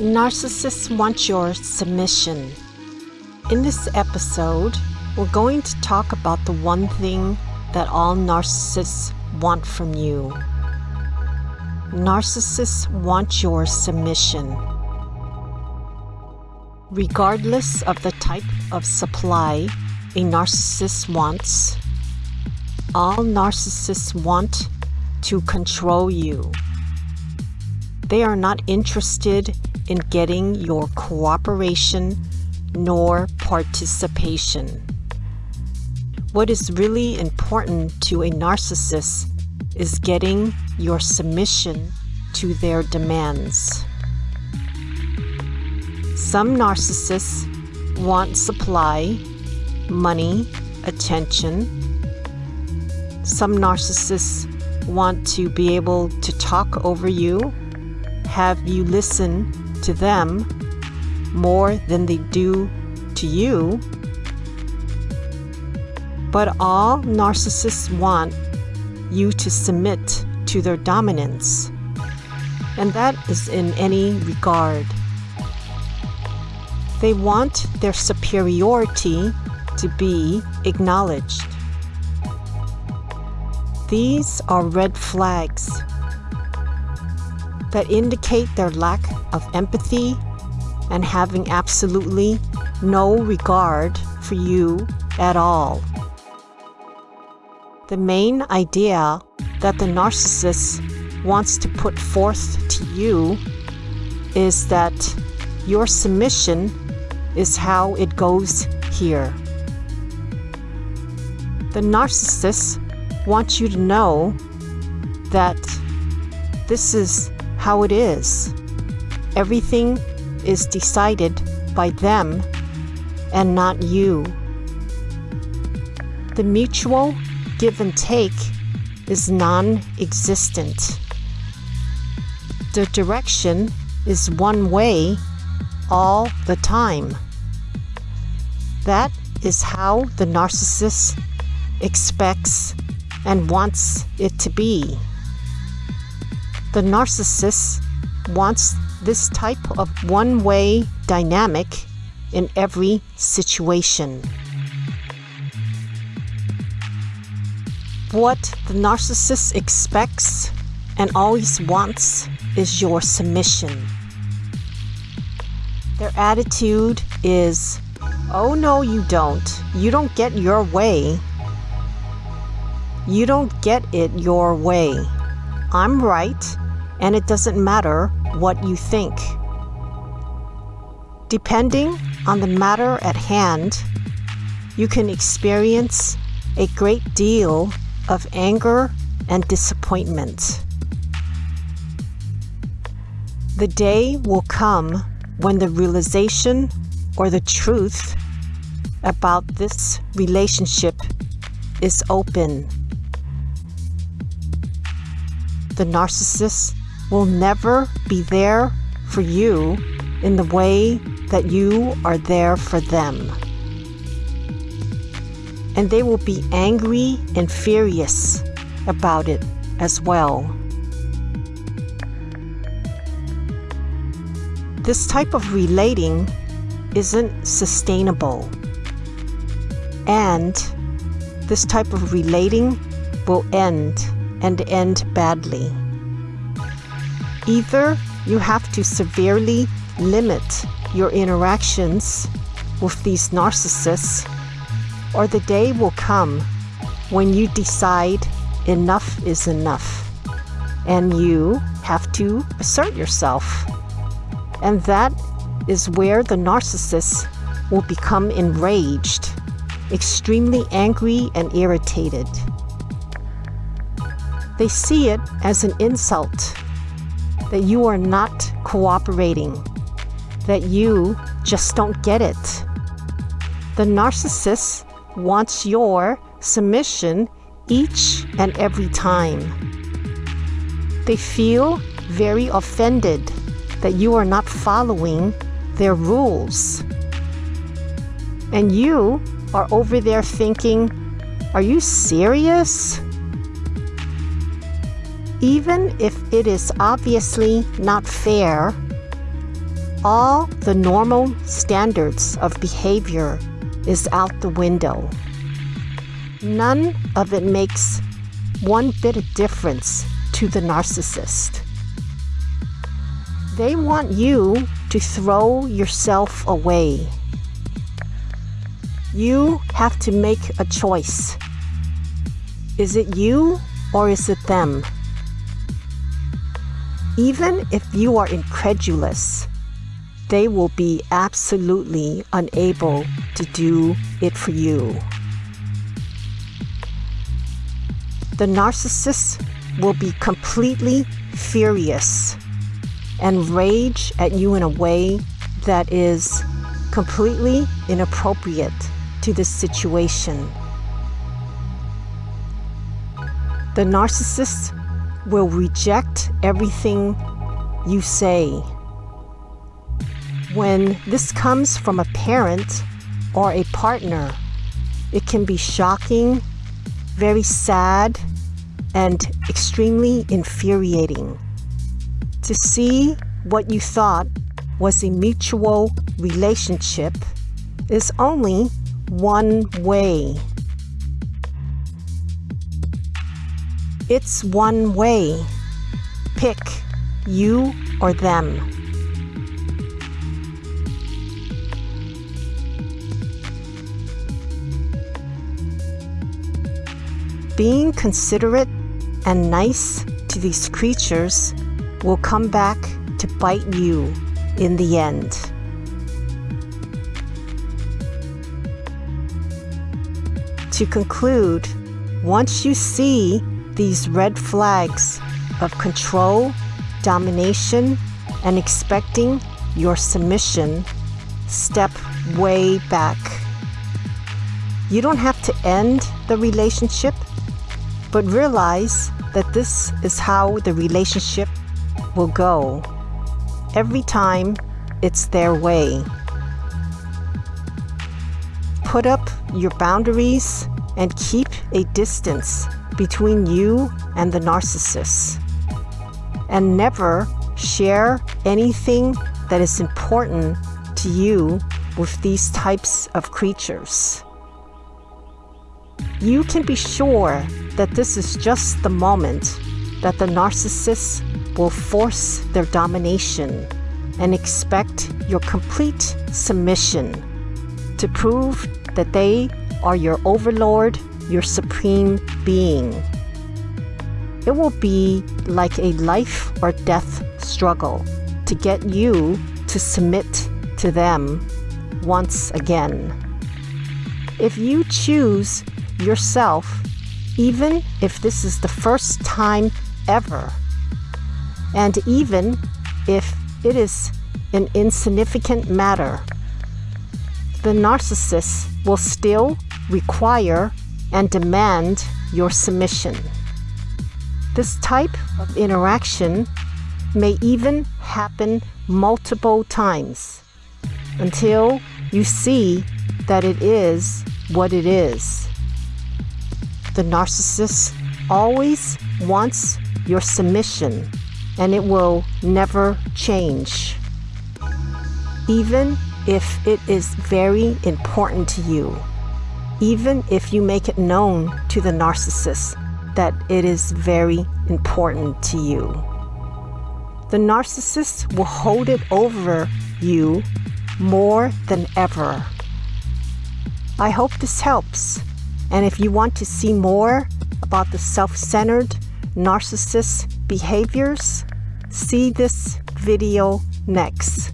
Narcissists want your submission. In this episode, we're going to talk about the one thing that all narcissists want from you. Narcissists want your submission. Regardless of the type of supply a narcissist wants, all narcissists want to control you. They are not interested in getting your cooperation nor participation. What is really important to a narcissist is getting your submission to their demands. Some narcissists want supply, money, attention. Some narcissists want to be able to talk over you, have you listen to them more than they do to you. But all narcissists want you to submit to their dominance, and that is in any regard. They want their superiority to be acknowledged. These are red flags that indicate their lack of empathy and having absolutely no regard for you at all. The main idea that the narcissist wants to put forth to you is that your submission is how it goes here. The narcissist wants you to know that this is how it is. Everything is decided by them and not you. The mutual give and take is non existent. The direction is one way all the time. That is how the narcissist expects and wants it to be. The narcissist wants this type of one way dynamic in every situation. What the narcissist expects and always wants is your submission. Their attitude is, oh no, you don't. You don't get your way. You don't get it your way. I'm right, and it doesn't matter what you think. Depending on the matter at hand, you can experience a great deal of anger and disappointment. The day will come when the realization or the truth about this relationship is open. The narcissist will never be there for you in the way that you are there for them. And they will be angry and furious about it as well. This type of relating isn't sustainable. And this type of relating will end and end badly. Either you have to severely limit your interactions with these narcissists, or the day will come when you decide enough is enough and you have to assert yourself. And that is where the narcissist will become enraged, extremely angry and irritated. They see it as an insult that you are not cooperating, that you just don't get it. The narcissist wants your submission each and every time. They feel very offended that you are not following their rules. And you are over there thinking, Are you serious? Even if it is obviously not fair, all the normal standards of behavior is out the window. None of it makes one bit of difference to the narcissist. They want you to throw yourself away. You have to make a choice. Is it you or is it them? Even if you are incredulous, they will be absolutely unable to do it for you. The narcissist will be completely furious and rage at you in a way that is completely inappropriate to the situation. The narcissist will reject everything you say. When this comes from a parent or a partner, it can be shocking, very sad, and extremely infuriating. To see what you thought was a mutual relationship is only one way. It's one way. Pick you or them. Being considerate and nice to these creatures will come back to bite you in the end. To conclude, once you see these red flags of control, domination, and expecting your submission, step way back. You don't have to end the relationship but realize that this is how the relationship will go every time it's their way. Put up your boundaries and keep a distance between you and the narcissist. And never share anything that is important to you with these types of creatures. You can be sure that this is just the moment that the narcissist will force their domination and expect your complete submission to prove that they are your overlord, your supreme being. It will be like a life or death struggle to get you to submit to them once again. If you choose yourself even if this is the first time ever. And even if it is an insignificant matter, the narcissist will still require and demand your submission. This type of interaction may even happen multiple times until you see that it is what it is. The narcissist always wants your submission and it will never change. Even if it is very important to you, even if you make it known to the narcissist that it is very important to you. The narcissist will hold it over you more than ever. I hope this helps. And if you want to see more about the self-centered narcissist behaviors, see this video next.